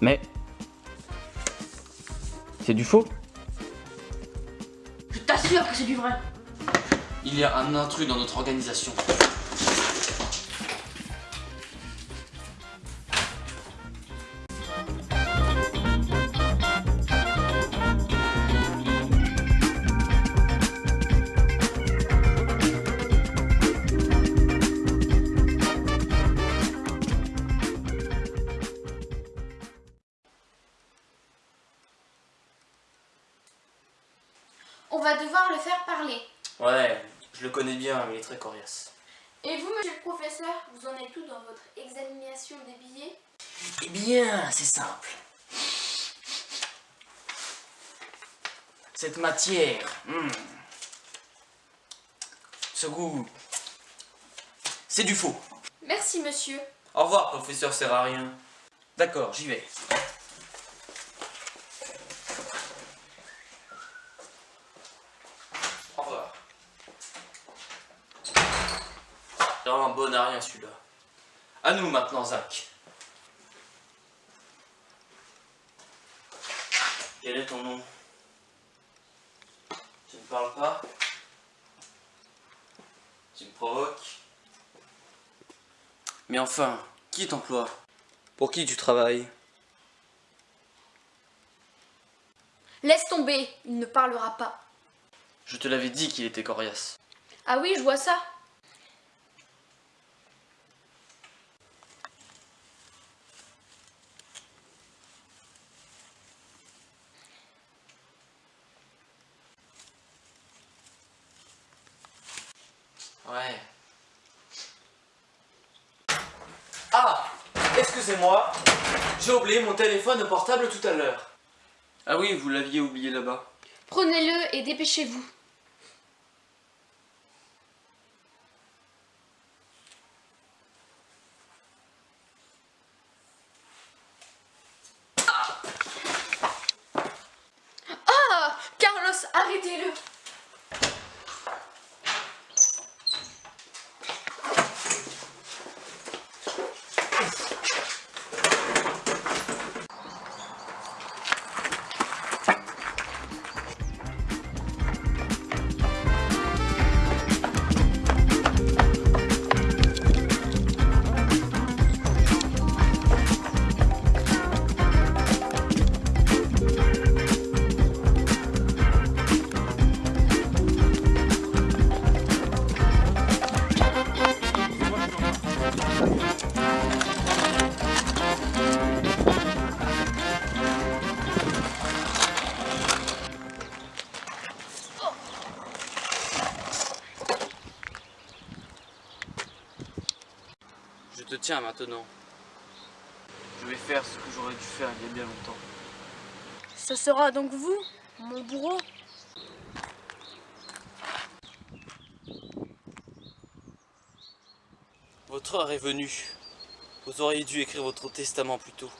Mais... C'est du faux Je t'assure que c'est du vrai Il y a un intrus dans notre organisation. On va devoir le faire parler. Ouais, je le connais bien, mais il est très coriace. Et vous, monsieur le professeur, vous en êtes où dans votre examination des billets? Eh bien, c'est simple. Cette matière, hmm, ce goût, c'est du faux. Merci, monsieur. Au revoir, professeur sert à rien. D'accord, j'y vais. Au revoir. C'est vraiment un bon à rien celui-là. À nous maintenant, Zach. Quel est ton nom? Tu ne parles pas? Tu me provoques? Mais enfin, qui t'emploie? Pour qui tu travailles? Laisse tomber, il ne parlera pas. Je te l'avais dit qu'il était coriace. Ah oui, je vois ça. Ouais. Ah Excusez-moi, j'ai oublié mon téléphone portable tout à l'heure. Ah oui, vous l'aviez oublié là-bas. Prenez-le et dépêchez-vous. Ah Carlos, arrêtez-le Je te tiens maintenant. Je vais faire ce que j'aurais dû faire il y a bien longtemps. Ce sera donc vous, mon bourreau? Votre heure est venue. Vous auriez dû écrire votre testament plus tôt.